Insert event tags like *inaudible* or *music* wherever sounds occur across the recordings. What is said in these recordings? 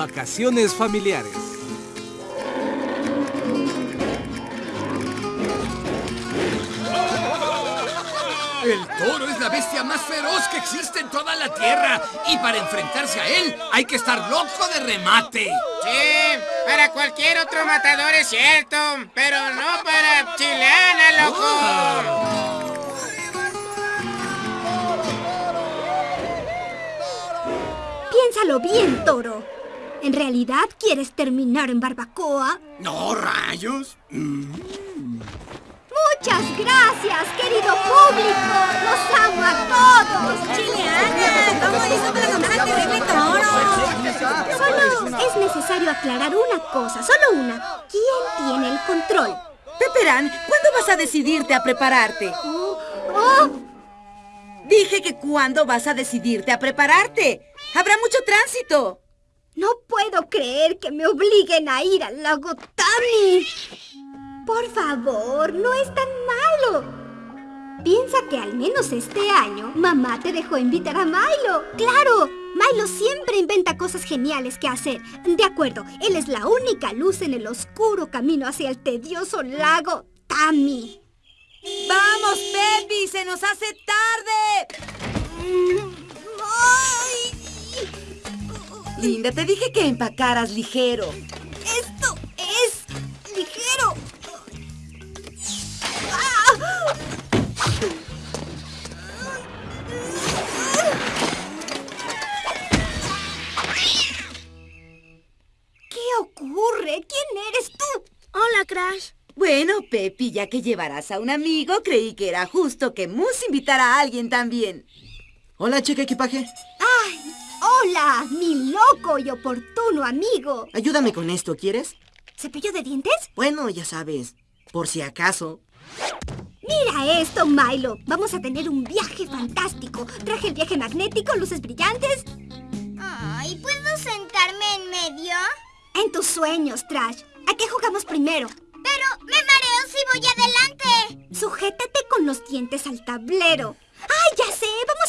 Vacaciones familiares. El toro es la bestia más feroz que existe en toda la tierra. Y para enfrentarse a él, hay que estar loco de remate. Sí, para cualquier otro matador es cierto, pero no para Chilana, loco. Piénsalo bien, toro. ¿En realidad quieres terminar en barbacoa? No, rayos. Muchas gracias, querido público. Los amo a todos. Chileana, ¿cómo hizo para al terrible toro? Solo es necesario aclarar una cosa, solo una. ¿Quién tiene el control? Peperán, ¿cuándo vas a decidirte a prepararte? Oh, oh, Dije que cuándo vas a decidirte a prepararte. Habrá mucho tránsito. No puedo creer que me obliguen a ir al lago Tami. Por favor, no es tan malo. Piensa que al menos este año mamá te dejó invitar a Milo. ¡Claro! Milo siempre inventa cosas geniales que hacer. De acuerdo, él es la única luz en el oscuro camino hacia el tedioso lago Tami. ¡Vamos, Pepi! ¡Se nos hace tarde! *laughs* Linda, te dije que empacaras ligero. Esto es ligero. ¡Ah! ¿Qué ocurre? ¿Quién eres tú? Hola, Crash. Bueno, Pepi, ya que llevarás a un amigo, creí que era justo que Moose invitara a alguien también. Hola, cheque equipaje. ¡Ay! ¡Hola! Mi loco y oportuno amigo. Ayúdame con esto, ¿quieres? ¿Cepillo de dientes? Bueno, ya sabes, por si acaso. Mira esto, Milo. Vamos a tener un viaje fantástico. Traje el viaje magnético, luces brillantes. Ay, ¿puedo sentarme en medio? En tus sueños, Trash. ¿A qué jugamos primero? Pero me mareo si voy adelante. Sujétate con los dientes al tablero.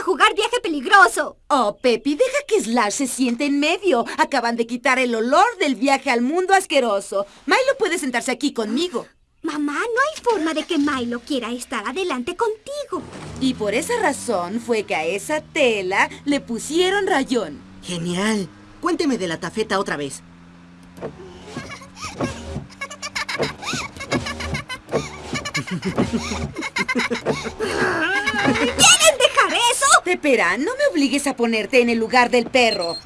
A jugar viaje peligroso. Oh, Pepi, deja que Slash se siente en medio. Acaban de quitar el olor del viaje al mundo asqueroso. Milo puede sentarse aquí conmigo. Mamá, no hay forma de que Milo quiera estar adelante contigo. Y por esa razón fue que a esa tela le pusieron rayón. Genial. Cuénteme de la tafeta otra vez. *laughs* Pepera, no me obligues a ponerte en el lugar del perro.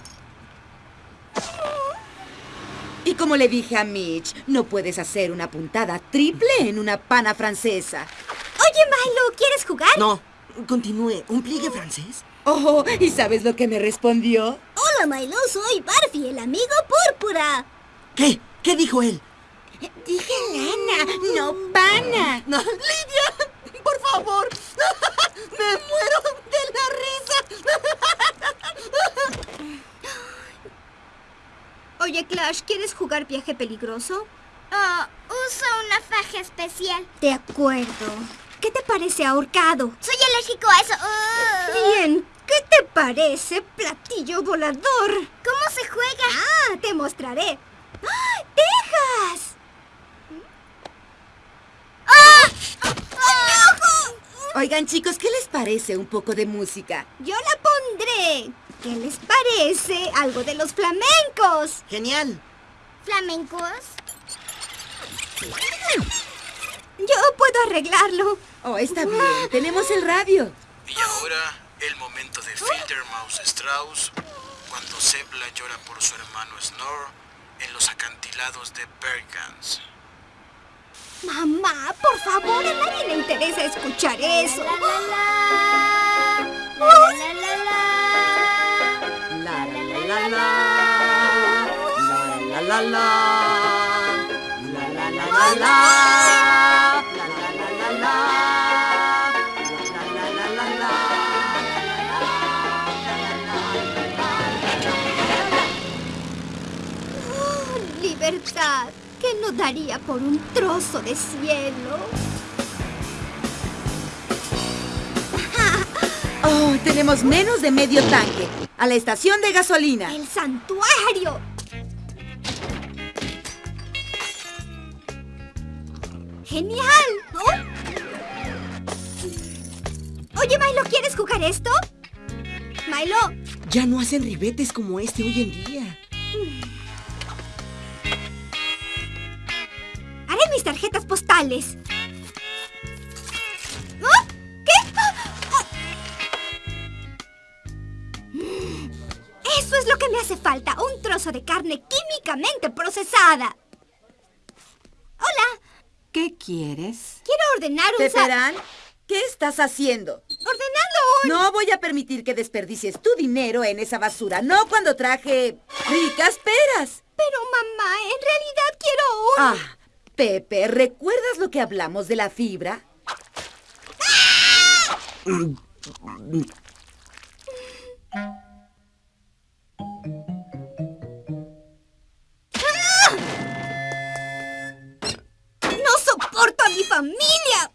Y como le dije a Mitch, no puedes hacer una puntada triple en una pana francesa. Oye, Milo, ¿quieres jugar? No, continúe. ¿Un pliegue francés? Oh, ¿y sabes lo que me respondió? Hola, Milo, soy Barfi, el amigo púrpura. ¿Qué? ¿Qué dijo él? Dije lana, no pana. No, *laughs* Lidia, por favor. *laughs* Me muero risa. Oye, Clash, ¿quieres jugar viaje peligroso? Oh, uso una faja especial. De acuerdo. ¿Qué te parece ahorcado? Soy alérgico a eso. Uh. Bien. ¿Qué te parece platillo volador? ¿Cómo se juega? Ah, te mostraré. ¡Ah! Oigan, chicos, ¿qué les parece un poco de música? Yo la pondré. ¿Qué les parece algo de los flamencos? Genial. ¿Flamencos? Yo puedo arreglarlo. Oh, está bien. Tenemos el radio. Y ahora, el momento de Filtermouse Strauss, cuando Zebla llora por su hermano Snore en los acantilados de Bergans. Mamá, por favor, a nadie le interesa escuchar eso. La, la, la. La, la, la. La, la, la, la. La, la, la, la. La, la, la, la, la. La, la, la, la, la. La, la, la, la, la. Libertad, ¿Qué no daría por un trozo de cielo? *laughs* Oh, tenemos menos de medio tanque. A la estación de gasolina. ¡El santuario! ¡Genial! Oye, Milo, ¿quieres jugar esto? Milo. Ya no hacen ribetes como este hoy en día. Mm. Mis tarjetas postales. ¿Ah? ¿Qué? Ah, ah. Eso es lo que me hace falta, un trozo de carne químicamente procesada. Hola, ¿Qué quieres? quiero ordenar un... Peperán, ¿qué estás haciendo? Ordenando un... No voy a permitir que desperdicies tu dinero en esa basura, no cuando traje ricas peras. Pero mamá, en realidad quiero un... Ah, Pepe, ¿recuerdas lo que hablamos de la fibra? ¡No soporto a mi familia!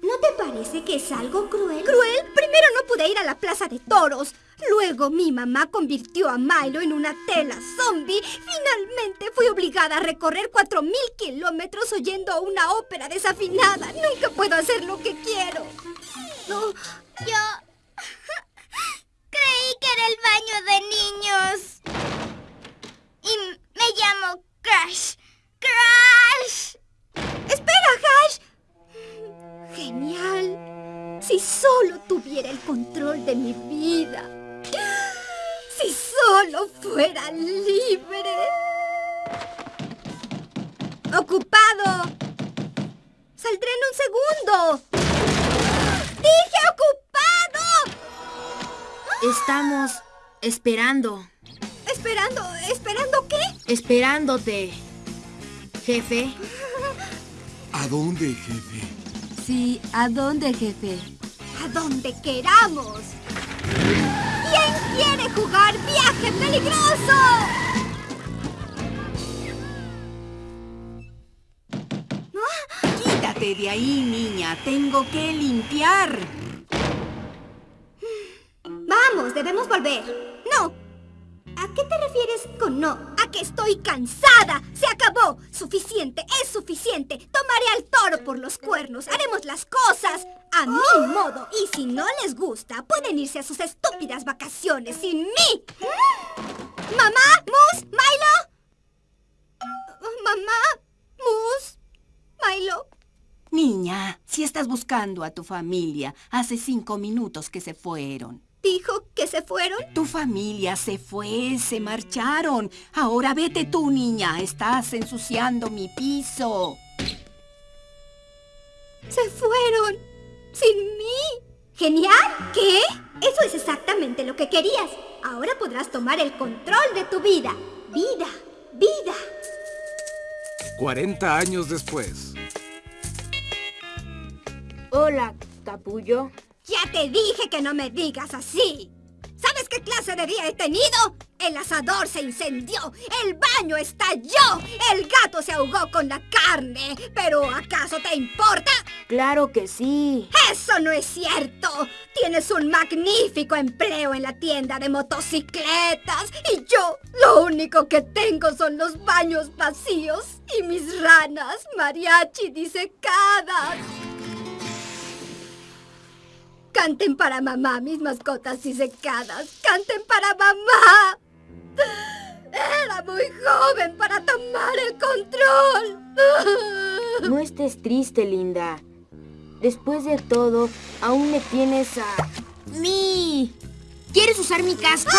¿No te parece que es algo cruel? ¿Cruel? Primero no pude ir a la plaza de toros. Luego mi mamá convirtió a Milo en una tela zombie. Finalmente fui obligada a recorrer cuatro mil kilómetros oyendo una ópera desafinada. Nunca puedo hacer lo que quiero. No, Yo creí que era el baño de niños. Y me llamo Crash. Crash. ¡Espera, Hash! Genial. Si solo tuviera el control de mi vida. Si solo fuera libre. Ocupado. Saldré en un segundo. ¡Dije ocupado! Estamos esperando, Esperando, ¿esperando qué? esperándote. Jefe. ¿A dónde, jefe? Sí, ¿a dónde, jefe? A donde queramos. ¿Quién quiere jugar viaje peligroso? Quítate de ahí, niña. Tengo que limpiar. Vamos, debemos volver. No. ¿A qué te refieres con no? A que estoy cansada. Se acabó. Suficiente, es suficiente. Tomaré al toro por los cuernos. Haremos las cosas a mi modo. Y si no les gusta, pueden irse a sus estúpidas vacaciones sin mí. ¿Mamá? ¿Mus? ¿Milo? ¿Mamá? ¿Mus? ¿Milo? Niña, si estás buscando a tu familia, hace cinco minutos que se fueron. ¿Dijo que se fueron? Tu familia se fue, se marcharon. Ahora vete tú, niña. Estás ensuciando mi piso. Se fueron. Sin mí. ¿Genial? ¿Qué? Eso es exactamente lo que querías. Ahora podrás tomar el control de tu vida. Vida. Vida. 40 años después. Hola, capullo. Ya te dije que no me digas así. ¿Sabes qué clase de día he tenido? El asador se incendió, el baño estalló, el gato se ahogó con la carne. ¿Pero acaso te importa? Claro que sí. ¡Eso no es cierto! Tienes un magnífico empleo en la tienda de motocicletas y yo lo único que tengo son los baños vacíos y mis ranas mariachi disecadas. Canten para mamá, mis mascotas disecadas. Canten para mamá. Era muy joven para tomar el control. No estés triste, linda. Después de todo, aún me tienes a... ¡Mi! ¿Quieres usar mi casco?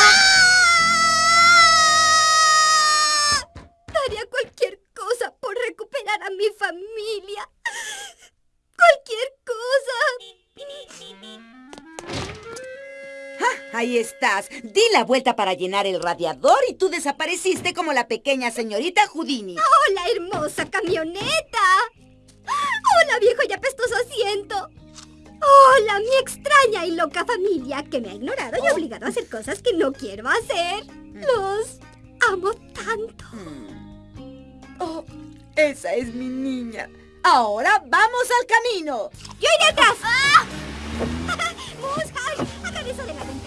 Ahí estás. Di la vuelta para llenar el radiador y tú desapareciste como la pequeña señorita Houdini. Hola, hermosa camioneta. Hola, viejo y apestoso asiento. Hola, mi extraña y loca familia que me ha ignorado y obligado a hacer cosas que no quiero hacer. Los amo tanto. Oh, esa es mi niña. Ahora vamos al camino. ¡Yo iré atrás! *laughs* Eso de la.